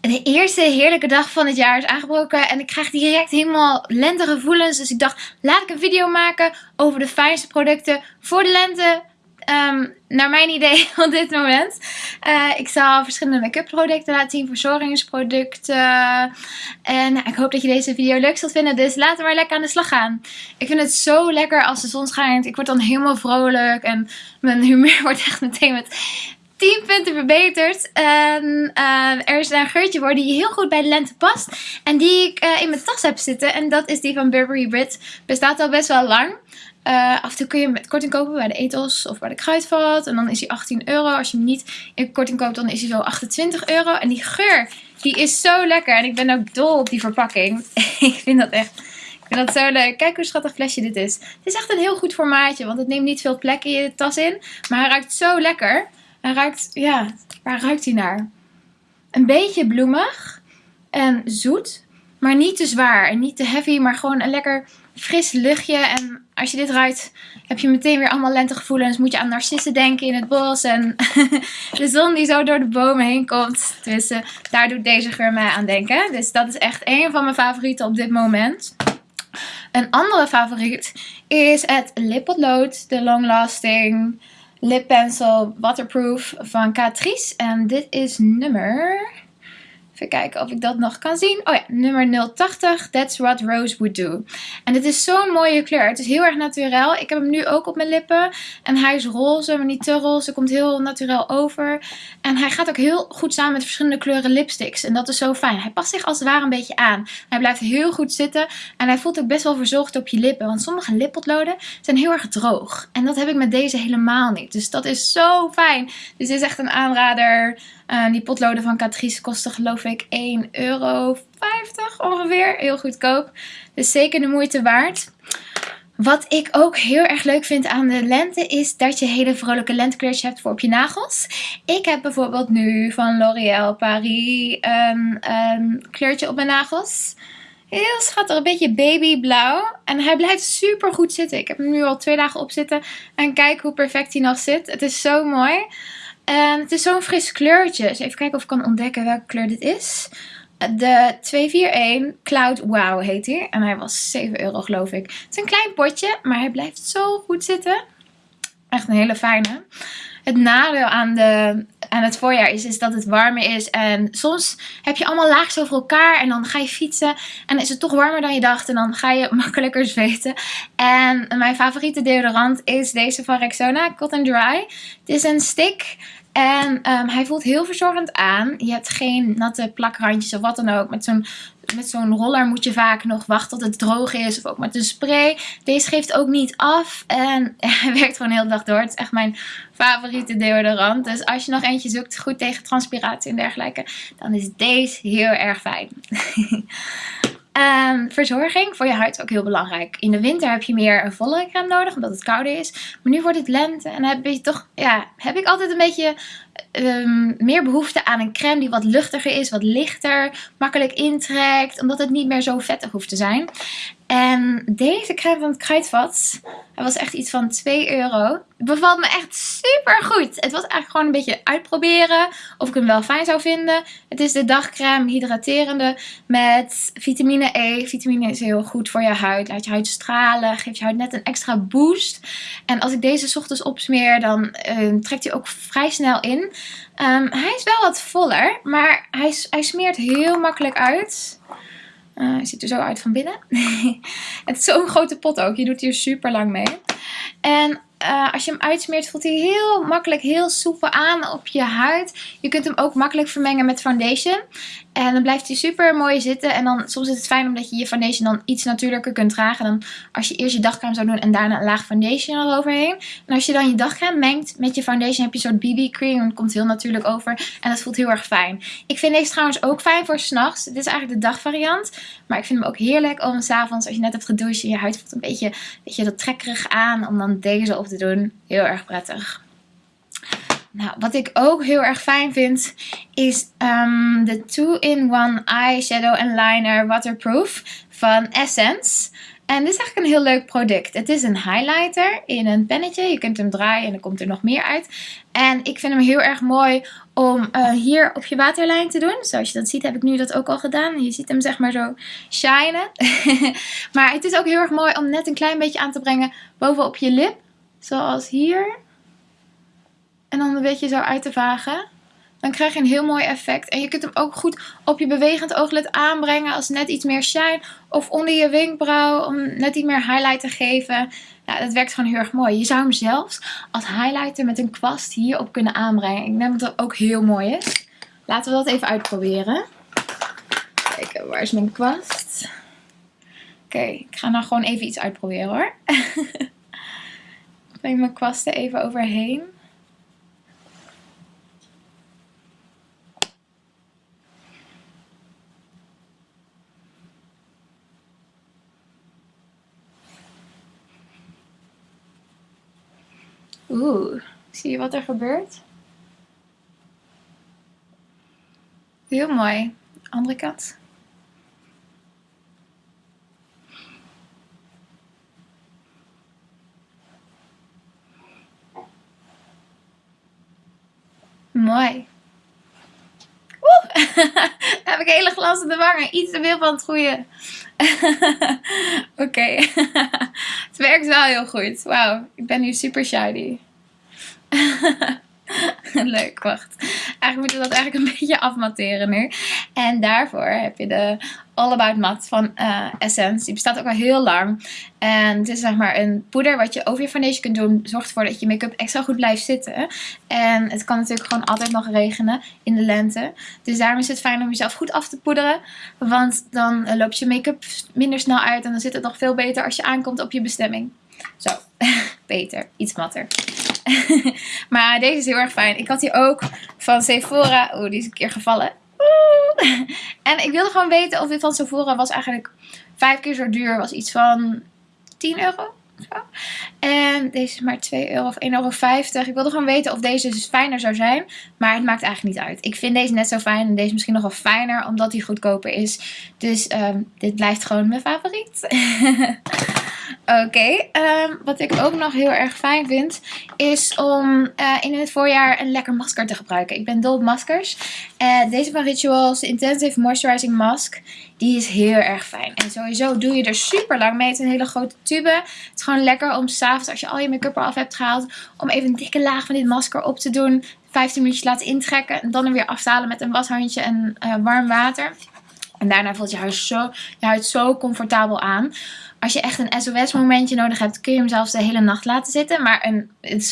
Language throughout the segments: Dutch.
De eerste heerlijke dag van het jaar is aangebroken en ik krijg direct helemaal lentegevoelens. Dus ik dacht, laat ik een video maken over de fijnste producten voor de lente. Ehm, naar mijn idee op dit moment. Eh, ik zal verschillende make-up producten laten zien, verzorgingsproducten. En nou, ik hoop dat je deze video leuk zult vinden. Dus laten we maar lekker aan de slag gaan. Ik vind het zo lekker als de zon schijnt. Ik word dan helemaal vrolijk en mijn humeur wordt echt meteen met 10 punten verbeterd. En eh, er is een geurtje voor die heel goed bij de lente past. En die ik eh, in mijn tas heb zitten. En dat is die van Burberry Brit. Bestaat al best wel lang. Uh, af en toe kun je hem met korting kopen bij de Ethos of bij de Kruidvat. En dan is hij 18 euro. Als je hem niet in korting koopt, dan is hij zo 28 euro. En die geur, die is zo lekker. En ik ben ook dol op die verpakking. ik vind dat echt... Ik vind dat zo leuk. Kijk hoe schattig flesje dit is. Het is echt een heel goed formaatje, want het neemt niet veel plek in je tas in. Maar hij ruikt zo lekker. Hij ruikt, ja, waar ruikt hij naar? Een beetje bloemig en zoet, maar niet te zwaar en niet te heavy, maar gewoon een lekker fris luchtje. En als je dit ruikt, heb je meteen weer allemaal lentegevoelens. Moet je aan narcissen denken in het bos en de zon die zo door de bomen heen komt. Uh, daar doet deze geur mij aan denken. Dus dat is echt een van mijn favorieten op dit moment. Een andere favoriet is het lippotlood, de long lasting lip pencil waterproof van Catrice. En dit is nummer... Even kijken of ik dat nog kan zien. Oh ja, nummer 080. That's what Rose would do. En dit is zo'n mooie kleur. Het is heel erg naturel. Ik heb hem nu ook op mijn lippen. En hij is roze, maar niet te roze. Komt heel naturel over. Hij gaat ook heel goed samen met verschillende kleuren lipsticks. En dat is zo fijn. Hij past zich als het ware een beetje aan. Hij blijft heel goed zitten. En hij voelt ook best wel verzorgd op je lippen. Want sommige lippotloden zijn heel erg droog. En dat heb ik met deze helemaal niet. Dus dat is zo fijn. Dus dit is echt een aanrader. Uh, die potloden van Catrice kosten geloof ik 1,50 euro ongeveer. Heel goedkoop. Dus zeker de moeite waard. Wat ik ook heel erg leuk vind aan de lente is dat je hele vrolijke lentekleurtjes hebt voor op je nagels. Ik heb bijvoorbeeld nu van L'Oréal Paris een, een kleurtje op mijn nagels. Heel schattig, een beetje babyblauw. En hij blijft super goed zitten. Ik heb hem nu al twee dagen op zitten. En kijk hoe perfect hij nog zit. Het is zo mooi. En het is zo'n fris kleurtje. Dus even kijken of ik kan ontdekken welke kleur dit is. De 241 Cloud Wow heet hij. En hij was 7 euro geloof ik. Het is een klein potje, maar hij blijft zo goed zitten. Echt een hele fijne. Het nadeel aan, de, aan het voorjaar is, is dat het warmer is. En soms heb je allemaal laagjes over elkaar. En dan ga je fietsen. En is het toch warmer dan je dacht. En dan ga je makkelijker zweten. En mijn favoriete deodorant is deze van Rexona. Cotton Dry. Het is een stick. En um, hij voelt heel verzorgend aan. Je hebt geen natte plakrandjes of wat dan ook. Met zo'n met zo'n roller moet je vaak nog wachten tot het droog is. Of ook met een spray. Deze geeft ook niet af. En hij werkt gewoon heel de dag door. Het is echt mijn favoriete deodorant. Dus als je nog eentje zoekt, goed tegen transpiratie en dergelijke. Dan is deze heel erg fijn. Um, verzorging voor je huid is ook heel belangrijk. In de winter heb je meer een vollere crème nodig, omdat het kouder is. Maar nu wordt het lente en heb je toch, ja, heb ik altijd een beetje um, meer behoefte aan een crème die wat luchtiger is, wat lichter, makkelijk intrekt, omdat het niet meer zo vettig hoeft te zijn. En deze crème van het Kruidvat, hij was echt iets van 2 euro. Bevalt me echt super goed. Het was eigenlijk gewoon een beetje uitproberen of ik hem wel fijn zou vinden. Het is de dagcrème hydraterende met vitamine E. Vitamine is heel goed voor je huid. Laat je huid stralen, geeft je huid net een extra boost. En als ik deze ochtends opsmeer, dan uh, trekt hij ook vrij snel in. Um, hij is wel wat voller, maar hij, hij smeert heel makkelijk uit. Uh, hij ziet er zo uit van binnen. het is zo'n grote pot ook. Je doet hier super lang mee. En uh, als je hem uitsmeert voelt hij heel makkelijk, heel soepel aan op je huid. Je kunt hem ook makkelijk vermengen met foundation. En dan blijft hij super mooi zitten. En dan soms is het fijn omdat je je foundation dan iets natuurlijker kunt dragen. Dan als je eerst je dagcreme zou doen en daarna een laag foundation eroverheen. En als je dan je dagcreme mengt met je foundation heb je een soort BB cream. En het komt heel natuurlijk over. En dat voelt heel erg fijn. Ik vind deze trouwens ook fijn voor s'nachts. Dit is eigenlijk de dagvariant. Maar ik vind hem ook heerlijk om s'avonds als je net hebt gedoucht en je huid voelt een beetje, beetje dat trekkerig aan. Om dan deze op te doen. Heel erg prettig. Nou, wat ik ook heel erg fijn vind is um, de 2-in-1 Eyeshadow and Liner Waterproof van Essence. En dit is eigenlijk een heel leuk product. Het is een highlighter in een pennetje. Je kunt hem draaien en dan komt er nog meer uit. En ik vind hem heel erg mooi om uh, hier op je waterlijn te doen. Zoals je dat ziet heb ik nu dat ook al gedaan. Je ziet hem zeg maar zo shinen. maar het is ook heel erg mooi om net een klein beetje aan te brengen bovenop je lip. Zoals hier. En dan een beetje zo uit te vagen. Dan krijg je een heel mooi effect. En je kunt hem ook goed op je bewegend ooglid aanbrengen als net iets meer shine. Of onder je wenkbrauw om net iets meer highlight te geven. Ja, dat werkt gewoon heel erg mooi. Je zou hem zelfs als highlighter met een kwast hierop kunnen aanbrengen. Ik denk dat dat ook heel mooi is. Laten we dat even uitproberen. Kijken, waar is mijn kwast? Oké, ik ga nou gewoon even iets uitproberen hoor. breng mijn kwasten even overheen. Oeh, zie je wat er gebeurt? Heel mooi. Andere kant. Mooi. Heb ik hele de wangen. Iets te veel van het goede. Oké. het werkt wel heel goed. Wauw, ik ben nu super shiny. Leuk, wacht. Eigenlijk moeten we dat eigenlijk een beetje afmatteren nu. En daarvoor heb je de All About Matte van uh, Essence. Die bestaat ook al heel lang. En het is zeg maar een poeder wat je over je foundation kunt doen. Zorgt ervoor dat je make-up extra goed blijft zitten. En het kan natuurlijk gewoon altijd nog regenen in de lente. Dus daarom is het fijn om jezelf goed af te poederen. Want dan loopt je make-up minder snel uit. En dan zit het nog veel beter als je aankomt op je bestemming. Zo, beter. Iets matter. maar deze is heel erg fijn. Ik had die ook van Sephora. Oeh, die is een keer gevallen. En ik wilde gewoon weten of dit van Sephora was eigenlijk vijf keer zo duur. Was iets van 10 euro. Zo. En deze is maar 2 euro of 1,50 euro. Ik wilde gewoon weten of deze dus fijner zou zijn. Maar het maakt eigenlijk niet uit. Ik vind deze net zo fijn. En deze misschien nog wel fijner. Omdat die goedkoper is. Dus um, dit blijft gewoon mijn favoriet. Oké, ehm, wat ik ook nog heel erg fijn vind, is om uh, in het voorjaar een lekker masker te gebruiken. Ik ben dol op maskers. Uh, deze van Rituals Intensive Moisturizing Mask, die is heel erg fijn. En sowieso doe je er super lang mee. Het is een hele grote tube. Het is gewoon lekker om s'avonds, als je al je make-up eraf hebt gehaald, om even een dikke laag van dit masker op te doen. 15 minuutjes laten intrekken en dan er weer aftalen met een washandje en uh, warm water. En daarna voelt je huid, zo, je huid zo comfortabel aan. Als je echt een SOS momentje nodig hebt, kun je hem zelfs de hele nacht laten zitten. Maar een,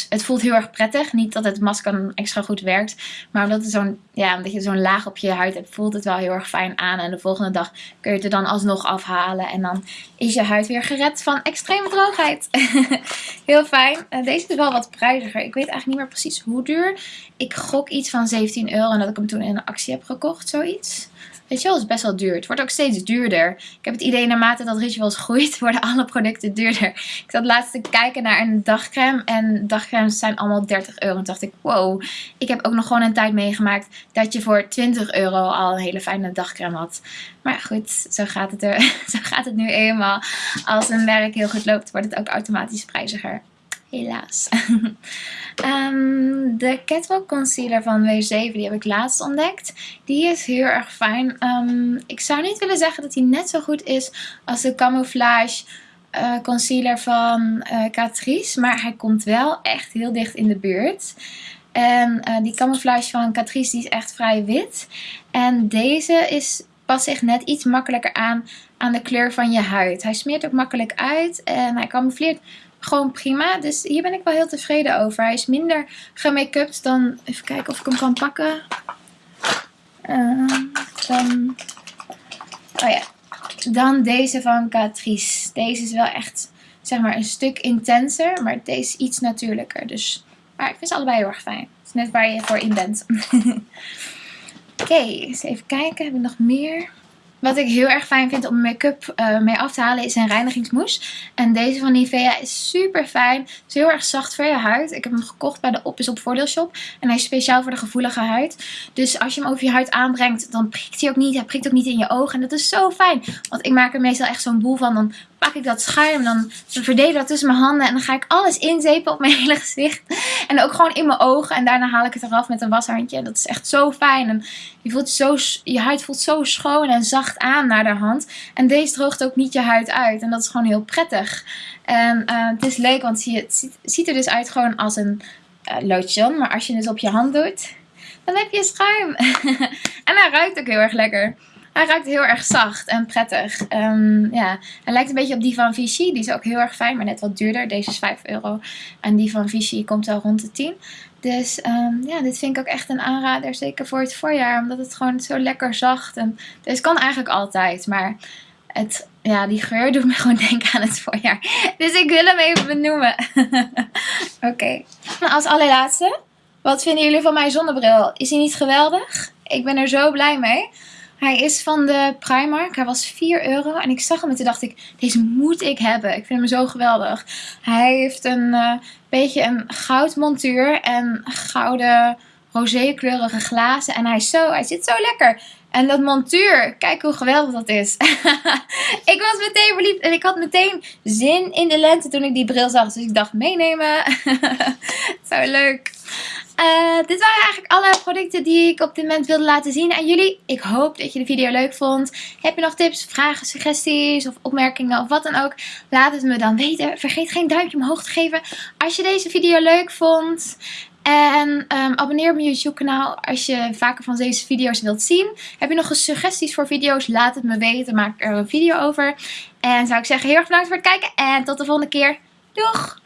het, voelt heel erg prettig. Niet dat het masker extra goed werkt. Maar omdat, ja, omdat je zo'n laag op je huid hebt, voelt het wel heel erg fijn aan. En de volgende dag kun je het er dan alsnog afhalen. En dan is je huid weer gered van extreme droogheid. heel fijn. Uh, deze is wel wat prijziger. Ik weet eigenlijk niet meer precies hoe duur. Ik gok iets van 17 euro. En dat ik hem toen in een actie heb gekocht. Zoiets. Wel, is best wel duur. Het wordt ook steeds duurder. Ik heb het idee naarmate dat rituals groeit, worden alle producten duurder. Ik zat laatst te kijken naar een dagcreme. En dagcremes zijn allemaal 30 euro. En dacht ik, wow. Ik heb ook nog gewoon een tijd meegemaakt dat je voor 20 euro al een hele fijne dagcreme had. Maar goed, zo gaat het, er, zo gaat het nu eenmaal. Als een werk heel goed loopt, wordt het ook automatisch prijziger. Helaas. Um, de Catwalk Concealer van W7, die heb ik laatst ontdekt. Die is heel erg fijn. Um, ik zou niet willen zeggen dat die net zo goed is als de Camouflage uh, Concealer van uh, Catrice. Maar hij komt wel echt heel dicht in de buurt. En uh, die Camouflage van Catrice die is echt vrij wit. En deze is, past zich net iets makkelijker aan aan de kleur van je huid. Hij smeert ook makkelijk uit en hij camoufleert gewoon prima. Dus hier ben ik wel heel tevreden over. Hij is minder gemake-upt dan... Even kijken of ik hem kan pakken. Uh, dan... Oh ja. Dan deze van Catrice. Deze is wel echt, zeg maar, een stuk intenser. Maar deze is iets natuurlijker. Dus, maar ik vind ze allebei heel erg fijn. Het is net waar je voor in bent. Oké, eens even kijken. Heb ik nog meer? Wat ik heel erg fijn vind om make-up uh, mee af te halen is een reinigingsmousse. En deze van Nivea is super fijn. Is heel erg zacht voor je huid. Ik heb hem gekocht bij de Op is op voordeelshop. En hij is speciaal voor de gevoelige huid. Dus als je hem over je huid aanbrengt, dan prikt hij ook niet. Hij prikt ook niet in je ogen. En dat is zo fijn. Want ik maak er meestal echt zo'n boel van. Dan pak ik dat schuim. Dan verdeel ik dat tussen mijn handen. En dan ga ik alles inzepen op mijn hele gezicht. En ook gewoon in mijn ogen. En daarna haal ik het eraf met een washandje. Dat is echt zo fijn. En je, voelt zo, je huid voelt zo schoon en zacht aan naar de hand. En deze droogt ook niet je huid uit. En dat is gewoon heel prettig. En uh, het is leuk, want het ziet, er dus uit gewoon als een uh, lotion. Maar als je het op je hand doet, dan heb je schuim. en hij ruikt ook heel erg lekker. Hij ruikt heel erg zacht en prettig. Um, ja, hij lijkt een beetje op die van Vichy. Die is ook heel erg fijn, maar net wat duurder. Deze is 5 euro. En die van Vichy komt al rond de 10. Dus um, ja, dit vind ik ook echt een aanrader. Zeker voor het voorjaar. Omdat het gewoon zo lekker zacht. En dus kan eigenlijk altijd. Maar het, ja, die geur doet me gewoon denken aan het voorjaar. Dus ik wil hem even benoemen. Oké. Okay. Als allerlaatste. Wat vinden jullie van mijn zonnebril? Is hij niet geweldig? Ik ben er zo blij mee. Hij is van de Primark. Hij was 4 euro. En ik zag hem en toen dacht ik, deze moet ik hebben. Ik vind hem zo geweldig. Hij heeft een uh, beetje een goud montuur en gouden rosé kleurige glazen. En hij, is zo, hij zit zo lekker. En dat montuur, kijk hoe geweldig dat is. ik was meteen verliefd en ik had meteen zin in de lente toen ik die bril zag. Dus ik dacht meenemen. zo leuk. Uh, dit waren eigenlijk alle producten die ik op dit moment wilde laten zien aan jullie. Ik hoop dat je de video leuk vond. Heb je nog tips, vragen, suggesties of opmerkingen of wat dan ook? Laat het me dan weten. Vergeet geen duimpje omhoog te geven als je deze video leuk vond. En um, abonneer op mijn YouTube kanaal als je vaker van deze video's wilt zien. Heb je nog suggesties voor video's? Laat het me weten. Maak er een video over. En zou ik zeggen heel erg bedankt voor het kijken. En tot de volgende keer. Doeg!